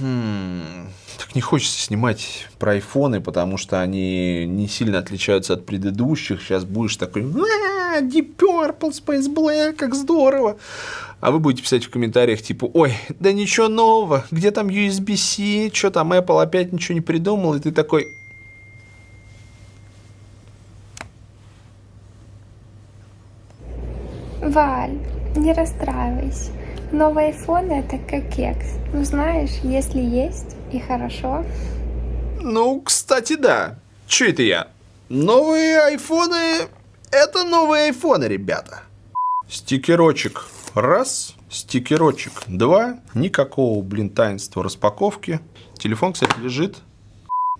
Хм, так не хочется снимать про айфоны, потому что они не сильно отличаются от предыдущих. Сейчас будешь такой, «А, Deep Purple, Space Black, как здорово. А вы будете писать в комментариях типа, ой, да ничего нового, где там USB-C, что там Apple опять ничего не придумал, и ты такой, Валь, не расстраивайся. Новый iPhone это как кекс. Ну знаешь, если есть и хорошо. Ну, кстати, да. Че это я? Новые айфоны... Это новые айфоны, ребята. Стикерочек раз, стикерочек два. Никакого, блин, таинства распаковки. Телефон, кстати, лежит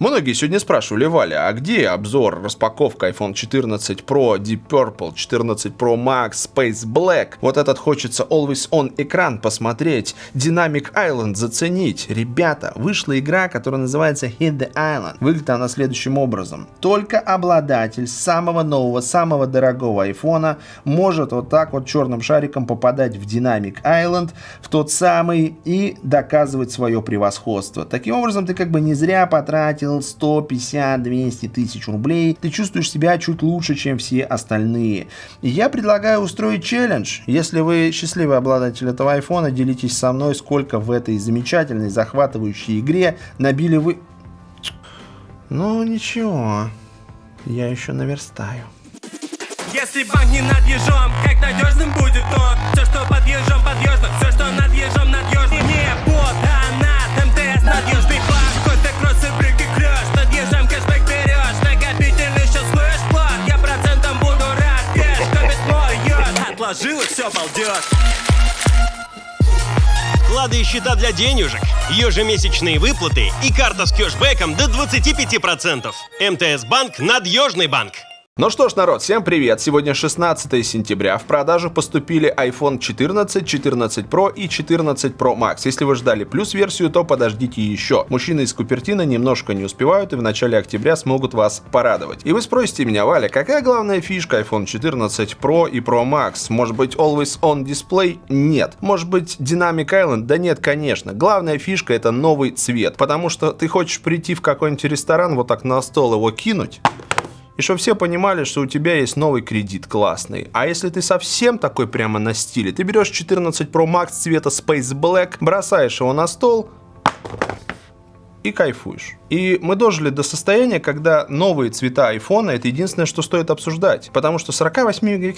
Многие сегодня спрашивали, Валя, а где обзор, распаковка iPhone 14 Pro, Deep Purple, 14 Pro Max, Space Black? Вот этот хочется Always On экран посмотреть, Dynamic Island заценить. Ребята, вышла игра, которая называется Hit the Island. Выглядит она следующим образом. Только обладатель самого нового, самого дорогого айфона может вот так вот черным шариком попадать в Dynamic Island, в тот самый, и доказывать свое превосходство. Таким образом, ты как бы не зря потратил потратил 150-200 тысяч рублей, ты чувствуешь себя чуть лучше, чем все остальные. Я предлагаю устроить челлендж. Если вы счастливый обладатель этого айфона, делитесь со мной, сколько в этой замечательной, захватывающей игре набили вы... Ну, ничего, я еще наверстаю. Если банк не над ежом, как надежным будет он? Все, что под ежом, подъежно, все, что над ежом, надежно. Не под, а над МТС, надежный Вклады и счета для денежек, ежемесячные выплаты и карта с кэшбэком до 25%. МТС Банк – надежный банк. Ну что ж, народ, всем привет! Сегодня 16 сентября. В продажу поступили iPhone 14, 14 Pro и 14 Pro Max. Если вы ждали плюс-версию, то подождите еще. Мужчины из Купертина немножко не успевают и в начале октября смогут вас порадовать. И вы спросите меня, Валя, какая главная фишка iPhone 14 Pro и Pro Max? Может быть Always On Display? Нет. Может быть Dynamic Island? Да нет, конечно. Главная фишка это новый цвет. Потому что ты хочешь прийти в какой-нибудь ресторан, вот так на стол его кинуть, и чтобы все понимали, что у тебя есть новый кредит классный. А если ты совсем такой прямо на стиле, ты берешь 14 Pro Max цвета Space Black, бросаешь его на стол и кайфуешь. И мы дожили до состояния, когда новые цвета айфона это единственное, что стоит обсуждать. Потому что 48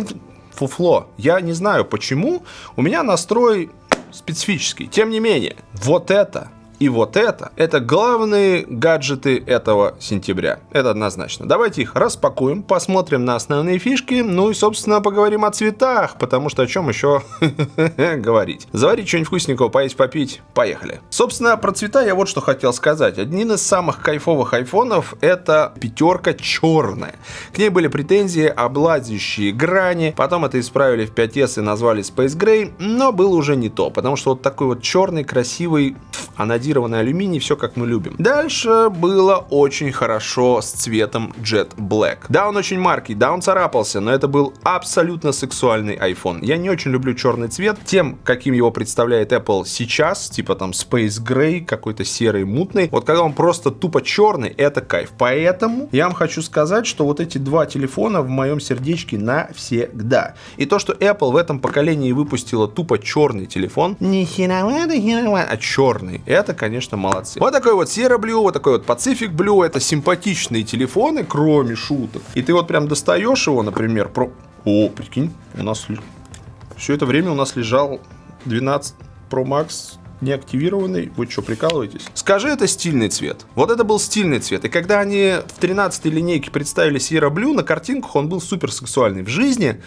фуфло. Я не знаю почему. У меня настрой специфический. Тем не менее, вот это и вот это, это главные гаджеты этого сентября. Это однозначно. Давайте их распакуем, посмотрим на основные фишки, ну и, собственно, поговорим о цветах, потому что о чем еще говорить. Заварить что-нибудь вкусненького, поесть, попить, поехали. Собственно, про цвета я вот что хотел сказать. Один из самых кайфовых айфонов это пятерка черная. К ней были претензии, облазящие грани, потом это исправили в 5S и назвали Space Gray, но было уже не то, потому что вот такой вот черный, красивый, анодированный анодированный алюминий, все как мы любим. Дальше было очень хорошо с цветом Jet Black. Да, он очень маркий, да, он царапался, но это был абсолютно сексуальный iPhone. Я не очень люблю черный цвет. Тем, каким его представляет Apple сейчас, типа там Space Gray, какой-то серый, мутный, вот когда он просто тупо черный, это кайф. Поэтому я вам хочу сказать, что вот эти два телефона в моем сердечке навсегда. И то, что Apple в этом поколении выпустила тупо черный телефон, не херовато, херовато, а черный, это, конечно, молодцы. Вот такой вот Sierra Blue, вот такой вот Pacific Blue. Это симпатичные телефоны, кроме шуток. И ты вот прям достаешь его, например, про... О, прикинь, у нас все это время у нас лежал 12 Pro Max неактивированный. Вы что, прикалываетесь? Скажи, это стильный цвет. Вот это был стильный цвет. И когда они в 13 линейке представили Sierra Blue, на картинках он был супер сексуальный. В жизни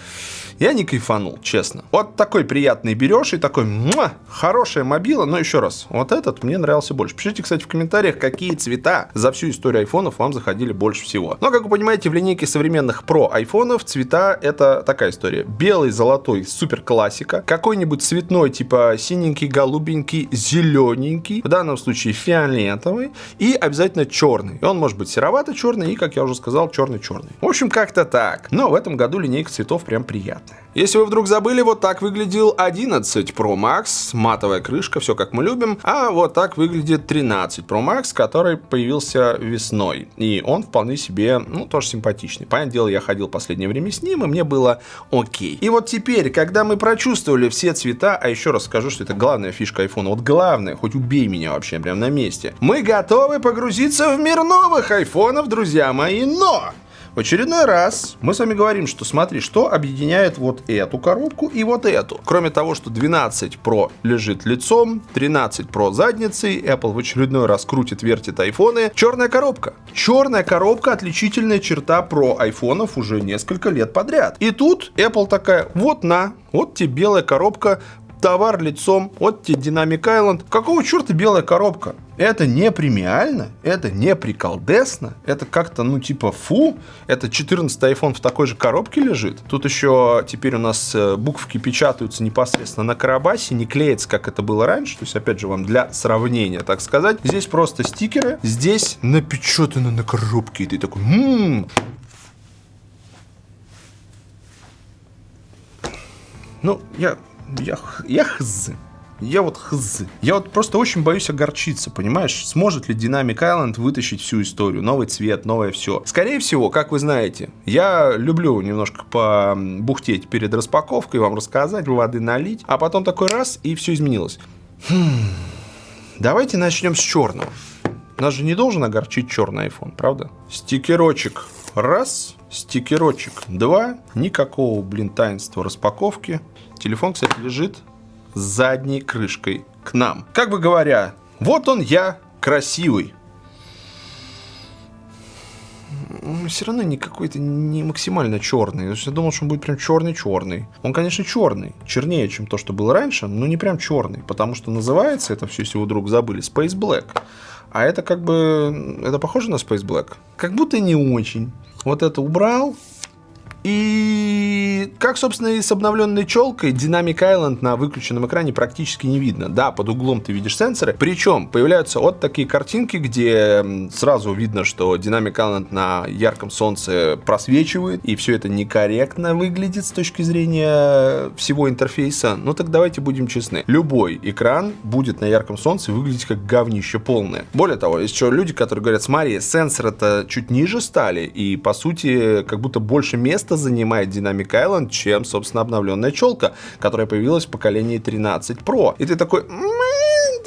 я не кайфанул, честно. Вот такой приятный берешь и такой, муа, хорошая мобила, но еще раз, вот этот мне нравился больше. Пишите, кстати, в комментариях, какие цвета за всю историю айфонов вам заходили больше всего. Но, как вы понимаете, в линейке современных про айфонов цвета это такая история. Белый, золотой, супер классика. Какой-нибудь цветной, типа синенький, голубенький, зелененький. В данном случае фиолетовый. И обязательно черный. Он может быть серовато-черный и, как я уже сказал, черный-черный. В общем, как-то так. Но в этом году линейка цветов прям приятная. Если вы вдруг забыли, вот так выглядел 11 Pro Max, матовая крышка, все как мы любим, а вот так выглядит 13 Pro Max, который появился весной. И он вполне себе, ну, тоже симпатичный. Понятное дело, я ходил последнее время с ним, и мне было окей. И вот теперь, когда мы прочувствовали все цвета, а еще раз скажу, что это главная фишка iPhone, вот главное, хоть убей меня вообще прям на месте, мы готовы погрузиться в мир новых айфонов, друзья мои, но... В очередной раз мы с вами говорим, что смотри, что объединяет вот эту коробку и вот эту. Кроме того, что 12 Pro лежит лицом, 13 Pro задницей, Apple в очередной раз крутит, вертит айфоны. Черная коробка. Черная коробка отличительная черта про айфонов уже несколько лет подряд. И тут Apple такая, вот на, вот тебе белая коробка, товар лицом, тебе Dynamic Island. Какого черта белая коробка? Это не премиально, это не приколдесно, это как-то, ну, типа, фу, это 14 iPhone в такой же коробке лежит. Тут еще теперь у нас э, буквки печатаются непосредственно на карабасе, не клеится, как это было раньше, то есть, опять же, вам для сравнения, так сказать. Здесь просто стикеры, здесь напечатано на коробке, и ты такой, ммм, ну, я я, я хз. Я вот хз. Я вот просто очень боюсь огорчиться, понимаешь? Сможет ли Dynamic Island вытащить всю историю? Новый цвет, новое все. Скорее всего, как вы знаете, я люблю немножко побухтеть перед распаковкой, вам рассказать, воды налить, а потом такой раз, и все изменилось. Хм. Давайте начнем с черного. Нас же не должен огорчить черный iPhone, правда? Стикерочек. Раз. Стикерочек. Два. Никакого, блин, таинства распаковки. Телефон, кстати, лежит с задней крышкой к нам. Как бы говоря, вот он я, красивый. все равно не какой-то не максимально черный. Я думал, что он будет прям черный-черный. Он, конечно, черный. Чернее, чем то, что было раньше, но не прям черный. Потому что называется это все, если вы вдруг забыли, Space Black. А это как бы... Это похоже на Space Black? Как будто не очень. Вот это убрал, и как, собственно, и с обновленной челкой, Dynamic Island на выключенном экране практически не видно. Да, под углом ты видишь сенсоры. Причем появляются вот такие картинки, где сразу видно, что Dynamic Island на ярком солнце просвечивает, и все это некорректно выглядит с точки зрения всего интерфейса. Ну так давайте будем честны. Любой экран будет на ярком солнце выглядеть как говнище полное. Более того, есть еще люди, которые говорят, смотри, сенсоры-то чуть ниже стали, и по сути как будто больше места место занимает Dynamic Island, чем, собственно, обновленная челка, которая появилась в поколении 13 Pro. И ты такой,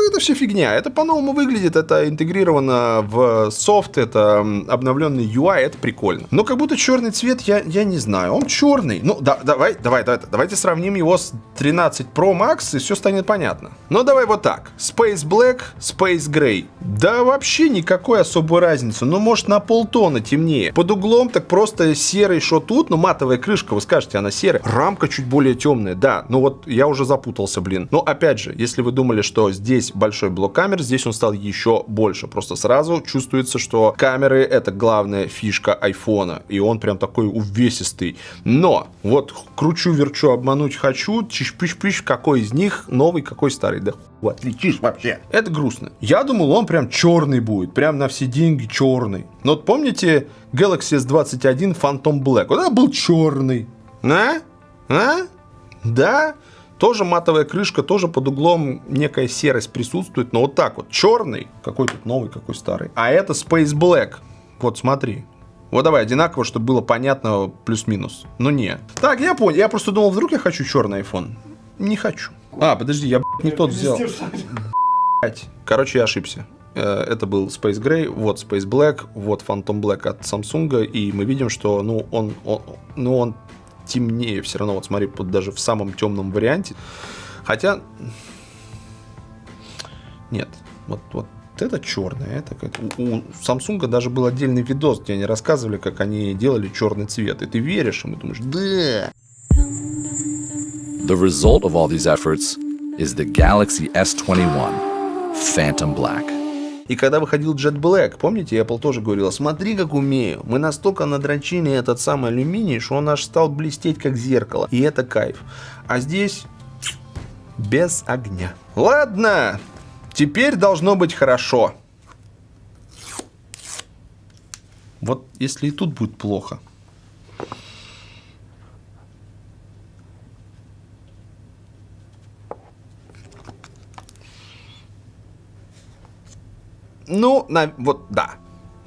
это все фигня. Это по-новому выглядит, это интегрировано в софт, это обновленный UI, это прикольно. Но как будто черный цвет, я, я не знаю. Он черный. Ну, да, давай, давай, давай, давайте сравним его с 13 Pro Max, и все станет понятно. Но давай вот так. Space Black, Space Gray. Да вообще никакой особой разницы. Ну, может, на полтона темнее. Под углом так просто серый, что тут, ну, матовая крышка, вы скажете, она серая. Рамка чуть более темная, да. Ну вот я уже запутался, блин. Но опять же, если вы думали, что здесь большой блок камер, здесь он стал еще больше. Просто сразу чувствуется, что камеры это главная фишка айфона. И он прям такой увесистый. Но вот кручу, верчу, обмануть хочу, чиш-пиш-пиш, какой из них новый, какой старый. Да отличишь вообще. Это грустно. Я думал, он прям черный будет, прям на все деньги черный. Но вот помните Galaxy S21 Phantom Black? Это был черный. А? А? Да? Тоже матовая крышка, тоже под углом некая серость присутствует, но вот так вот. Черный, какой тут новый, какой старый. А это Space Black. Вот смотри. Вот давай одинаково, чтобы было понятно плюс-минус. Но не. Так, я понял. Я просто думал, вдруг я хочу черный iPhone. Не хочу. А, подожди, я не тот взял. Короче, я ошибся. Э, это был Space Gray, вот Space Black, вот Phantom Black от Samsung, и мы видим, что, ну, он, он, ну, он темнее все равно, вот смотри, вот даже в самом темном варианте. Хотя, нет, вот, вот это черное, это как... У, у Samsung даже был отдельный видос, где они рассказывали, как они делали черный цвет, и ты веришь им и думаешь, да. The result of all these efforts is the Galaxy S21 Phantom Black. И когда выходил Jet Black, помните, Apple тоже говорила, смотри, как умею. Мы настолько надрочили этот самый алюминий, что он аж стал блестеть, как зеркало. И это кайф. А здесь без огня. Ладно, теперь должно быть хорошо. Вот если и тут будет плохо. Ну, на, вот да.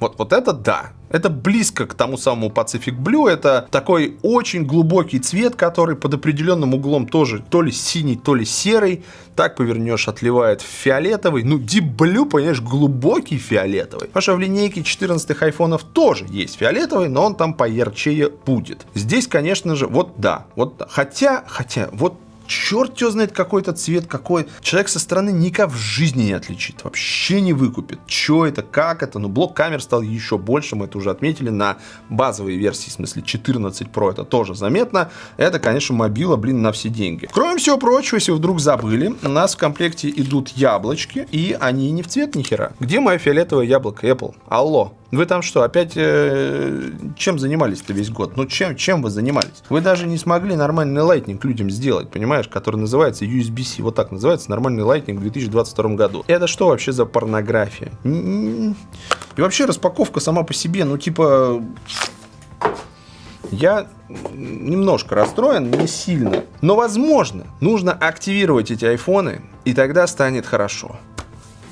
Вот, вот это да. Это близко к тому самому Pacific Blue. Это такой очень глубокий цвет, который под определенным углом тоже то ли синий, то ли серый. Так повернешь, отливает фиолетовый. Ну, Deep Blue, понимаешь, глубокий фиолетовый. Потому что в линейке 14 айфонов тоже есть фиолетовый, но он там поярчее будет. Здесь, конечно же, вот да. Вот, хотя, хотя, вот черт его знает какой-то цвет, какой. Человек со стороны никак в жизни не отличит, вообще не выкупит. Что это, как это, ну блок камер стал еще больше, мы это уже отметили на базовой версии, в смысле 14 Pro, это тоже заметно. Это, конечно, мобила, блин, на все деньги. Кроме всего прочего, если вдруг забыли, у нас в комплекте идут яблочки, и они не в цвет ни хера. Где мое фиолетовое яблоко Apple? Алло, вы там что, опять э, чем занимались-то весь год? Ну, чем, чем вы занимались? Вы даже не смогли нормальный Lightning людям сделать, понимаешь, который называется USB-C. Вот так называется нормальный Lightning в 2022 году. Это что вообще за порнография? И вообще распаковка сама по себе, ну, типа... Я немножко расстроен, не сильно. Но, возможно, нужно активировать эти айфоны, и тогда станет хорошо.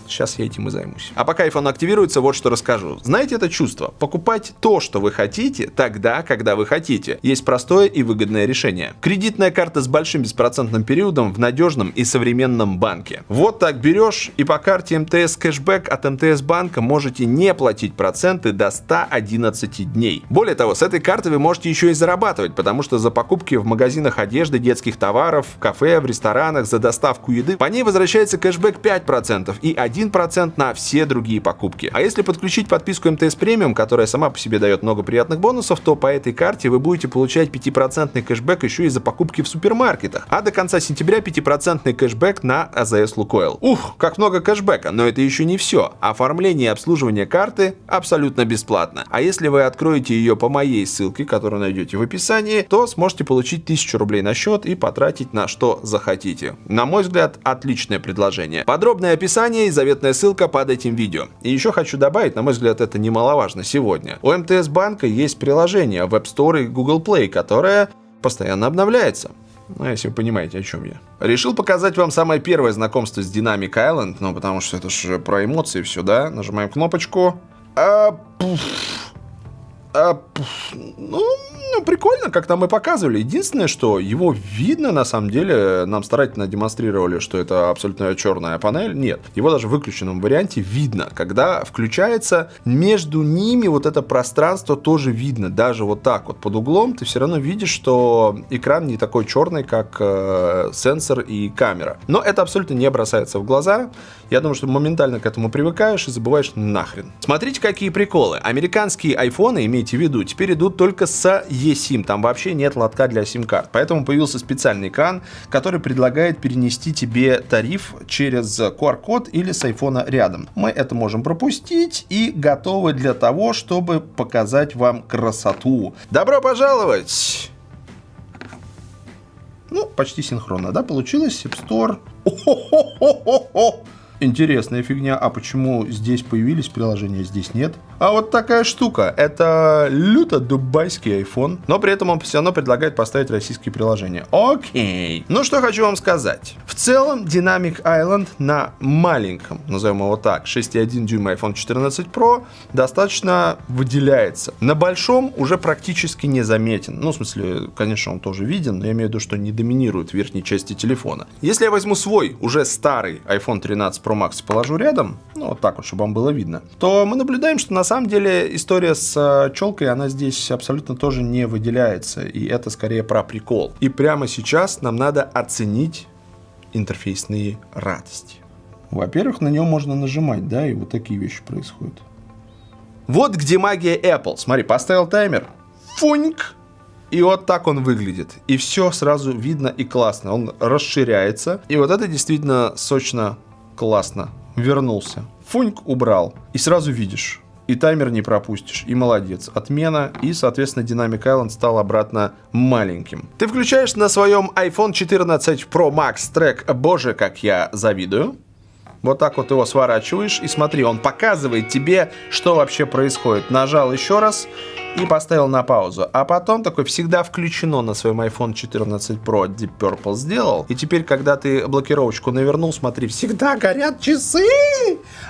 Сейчас я этим и займусь. А пока iPhone активируется, вот что расскажу. Знаете это чувство? Покупать то, что вы хотите, тогда, когда вы хотите. Есть простое и выгодное решение. Кредитная карта с большим беспроцентным периодом в надежном и современном банке. Вот так берешь и по карте МТС кэшбэк от МТС банка можете не платить проценты до 111 дней. Более того, с этой карты вы можете еще и зарабатывать, потому что за покупки в магазинах одежды, детских товаров, в кафе, в ресторанах, за доставку еды, по ней возвращается кэшбэк 5% и 1 1% на все другие покупки. А если подключить подписку МТС премиум, которая сама по себе дает много приятных бонусов, то по этой карте вы будете получать 5% кэшбэк еще и за покупки в супермаркетах. А до конца сентября 5% кэшбэк на АЗС Лукойл. Ух, как много кэшбэка, но это еще не все. Оформление и обслуживание карты абсолютно бесплатно. А если вы откроете ее по моей ссылке, которую найдете в описании, то сможете получить 1000 рублей на счет и потратить на что захотите. На мой взгляд, отличное предложение. Подробное описание и заветная ссылка под этим видео. И еще хочу добавить, на мой взгляд, это немаловажно сегодня. У МТС банка есть приложение в App Store и Google Play, которое постоянно обновляется. Ну, если вы понимаете, о чем я. Решил показать вам самое первое знакомство с Dynamic Island, ну, потому что это же про эмоции все, да? Нажимаем кнопочку. А, пуф. А. Ну, ну, прикольно, как нам и показывали. Единственное, что его видно, на самом деле, нам старательно демонстрировали, что это абсолютно черная панель. Нет, его даже в выключенном варианте видно. Когда включается, между ними вот это пространство тоже видно. Даже вот так вот под углом ты все равно видишь, что экран не такой черный, как э, сенсор и камера. Но это абсолютно не бросается в глаза. Я думаю, что моментально к этому привыкаешь и забываешь нахрен. Смотрите, какие приколы. Американские айфоны, имейте в виду, теперь идут только с eSIM, там вообще нет лотка для сим-карт. Поэтому появился специальный экран, который предлагает перенести тебе тариф через QR-код или с айфона рядом. Мы это можем пропустить и готовы для того, чтобы показать вам красоту. Добро пожаловать! Ну, почти синхронно, да, получилось? App Store. О-хо-хо-хо-хо! Интересная фигня. А почему здесь появились приложения, здесь нет? А вот такая штука. Это люто дубайский iPhone, но при этом он все равно предлагает поставить российские приложения. Окей. Ну что хочу вам сказать. В целом Dynamic Island на маленьком, назовем его так, 6,1 дюйма iPhone 14 Pro достаточно выделяется. На большом уже практически не заметен. Ну, в смысле, конечно, он тоже виден, но я имею в виду, что не доминирует в верхней части телефона. Если я возьму свой, уже старый iPhone 13 Pro Max положу рядом, ну, вот так вот, чтобы вам было видно, то мы наблюдаем, что на самом деле история с э, челкой, она здесь абсолютно тоже не выделяется. И это скорее про прикол. И прямо сейчас нам надо оценить интерфейсные радости. Во-первых, на нем можно нажимать, да, и вот такие вещи происходят. Вот где магия Apple. Смотри, поставил таймер. Фуньк! И вот так он выглядит. И все сразу видно и классно. Он расширяется. И вот это действительно сочно классно. Вернулся. Фуньк убрал. И сразу видишь и таймер не пропустишь, и молодец. Отмена, и, соответственно, Dynamic Island стал обратно маленьким. Ты включаешь на своем iPhone 14 Pro Max трек «Боже, как я завидую». Вот так вот его сворачиваешь, и смотри, он показывает тебе, что вообще происходит. Нажал еще раз, и поставил на паузу. А потом такой всегда включено на своем iPhone 14 Pro Deep Purple сделал. И теперь, когда ты блокировочку навернул, смотри, всегда горят часы!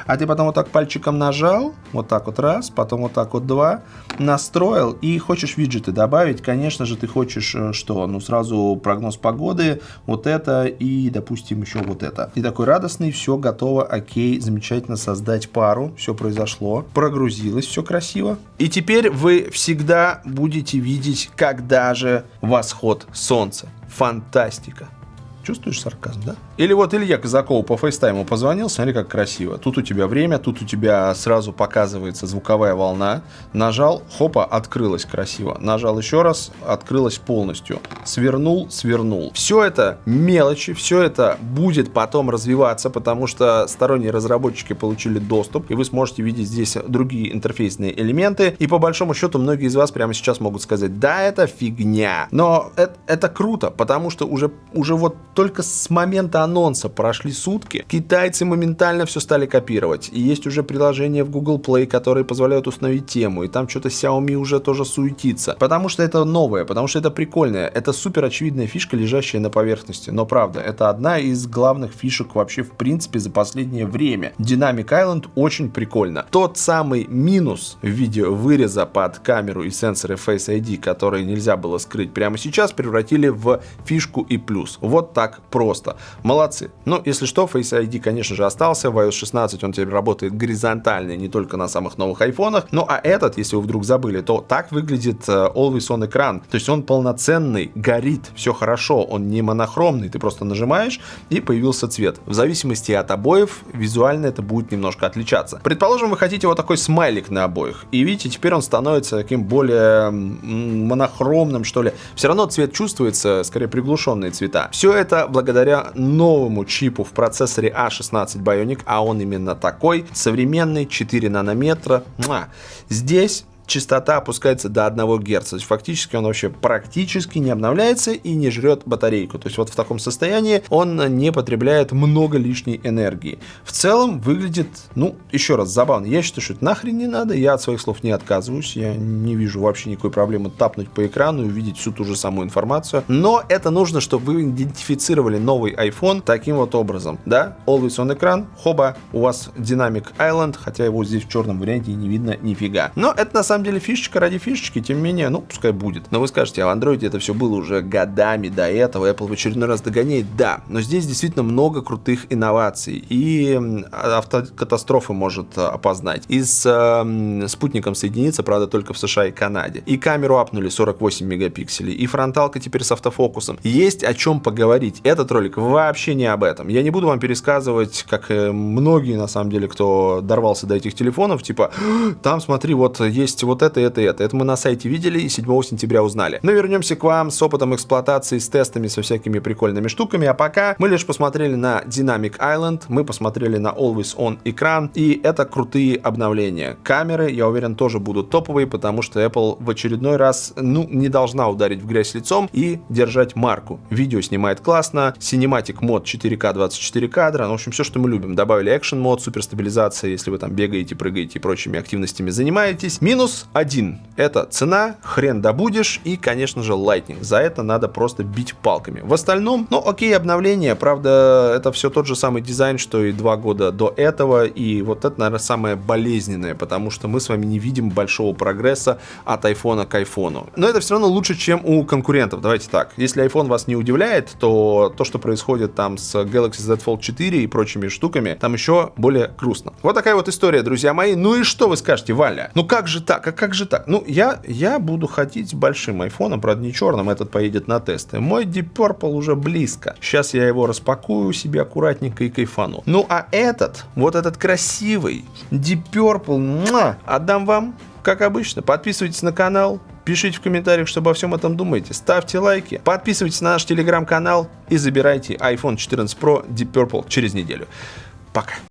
А ты потом вот так пальчиком нажал, вот так вот раз, потом вот так вот два, настроил и хочешь виджеты добавить, конечно же, ты хочешь э, что? Ну, сразу прогноз погоды, вот это и, допустим, еще вот это. И такой радостный, все готово, окей, замечательно создать пару, все произошло, прогрузилось, все красиво. И теперь вы всегда будете видеть, когда же восход солнца. Фантастика. Чувствуешь сарказм, да? Или вот Илья Казаков по фейстайму позвонил, смотри, как красиво. Тут у тебя время, тут у тебя сразу показывается звуковая волна. Нажал, хопа, открылась красиво. Нажал еще раз, открылась полностью. Свернул, свернул. Все это мелочи, все это будет потом развиваться, потому что сторонние разработчики получили доступ, и вы сможете видеть здесь другие интерфейсные элементы. И по большому счету, многие из вас прямо сейчас могут сказать, да, это фигня. Но это, это круто, потому что уже, уже вот только с момента анонса прошли сутки, китайцы моментально все стали копировать. И есть уже приложения в Google Play, которые позволяют установить тему. И там что-то Xiaomi уже тоже суетится. Потому что это новое, потому что это прикольное. Это супер очевидная фишка, лежащая на поверхности. Но правда, это одна из главных фишек вообще в принципе за последнее время. Dynamic Island очень прикольно. Тот самый минус в виде выреза под камеру и сенсоры Face ID, которые нельзя было скрыть прямо сейчас, превратили в фишку и плюс. Вот так просто. Молодцы. Ну, если что, Face ID, конечно же, остался. В iOS 16 он теперь работает горизонтально, не только на самых новых айфонах. Ну, а этот, если вы вдруг забыли, то так выглядит э, Always On экран. То есть он полноценный, горит, все хорошо, он не монохромный. Ты просто нажимаешь, и появился цвет. В зависимости от обоев, визуально это будет немножко отличаться. Предположим, вы хотите вот такой смайлик на обоих. И видите, теперь он становится таким более монохромным, что ли. Все равно цвет чувствуется, скорее приглушенные цвета. Все это благодаря новому чипу в процессоре A16 Bionic, а он именно такой, современный, 4 нанометра. Здесь частота опускается до 1 Гц. То есть фактически он вообще практически не обновляется и не жрет батарейку. То есть вот в таком состоянии он не потребляет много лишней энергии. В целом выглядит, ну, еще раз, забавно. Я считаю, что это нахрен не надо. Я от своих слов не отказываюсь. Я не вижу вообще никакой проблемы тапнуть по экрану и увидеть всю ту же самую информацию. Но это нужно, чтобы вы идентифицировали новый iPhone таким вот образом. Да, Always on экран, хоба, у вас Dynamic Island, хотя его здесь в черном варианте не видно нифига. Но это на самом самом деле фишечка ради фишечки, тем не менее, ну, пускай будет. Но вы скажете, а в Android это все было уже годами до этого, Apple в очередной раз догоняет. Да, но здесь действительно много крутых инноваций. И автокатастрофы может а, опознать. И с э, спутником соединиться, правда, только в США и Канаде. И камеру апнули 48 мегапикселей. И фронталка теперь с автофокусом. Есть о чем поговорить. Этот ролик вообще не об этом. Я не буду вам пересказывать, как многие, на самом деле, кто дорвался до этих телефонов, типа, там, смотри, вот есть вот это, это, это. Это мы на сайте видели и 7 сентября узнали. Но вернемся к вам с опытом эксплуатации, с тестами, со всякими прикольными штуками. А пока мы лишь посмотрели на Dynamic Island, мы посмотрели на Always On экран, и это крутые обновления. Камеры, я уверен, тоже будут топовые, потому что Apple в очередной раз, ну, не должна ударить в грязь лицом и держать марку. Видео снимает классно, Cinematic мод 4К 24 кадра, ну, в общем, все, что мы любим. Добавили Action мод, суперстабилизация, если вы там бегаете, прыгаете и прочими активностями занимаетесь. Минус один. Это цена, хрен добудешь и, конечно же, Lightning. За это надо просто бить палками. В остальном, ну, окей, обновление. Правда, это все тот же самый дизайн, что и два года до этого. И вот это, наверное, самое болезненное, потому что мы с вами не видим большого прогресса от iPhone к iPhone. Но это все равно лучше, чем у конкурентов. Давайте так. Если iPhone вас не удивляет, то то, что происходит там с Galaxy Z Fold 4 и прочими штуками, там еще более грустно. Вот такая вот история, друзья мои. Ну и что вы скажете, Валя? Ну как же так? Как, как же так? Ну, я, я буду ходить с большим айфоном, правда, не черным, этот поедет на тесты. Мой Deep Purple уже близко. Сейчас я его распакую себе аккуратненько и кайфану. Ну, а этот, вот этот красивый Deep Purple, муа, отдам вам, как обычно. Подписывайтесь на канал, Пишите в комментариях, что обо всем этом думаете. Ставьте лайки, подписывайтесь на наш телеграм-канал и забирайте iPhone 14 Pro Deep Purple через неделю. Пока.